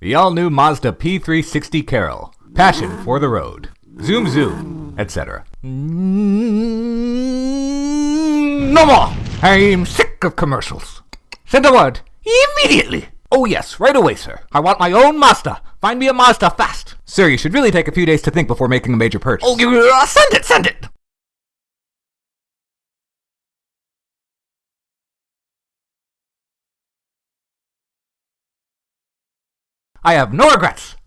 The all-new Mazda P360 Carol. Passion for the road. Zoom zoom, etc. No more! I'm sick of commercials. Send a word. Immediately! Oh yes, right away, sir. I want my own Mazda. Find me a Mazda fast. Sir, you should really take a few days to think before making a major purchase. Oh, uh, send it, send it! I have no regrets.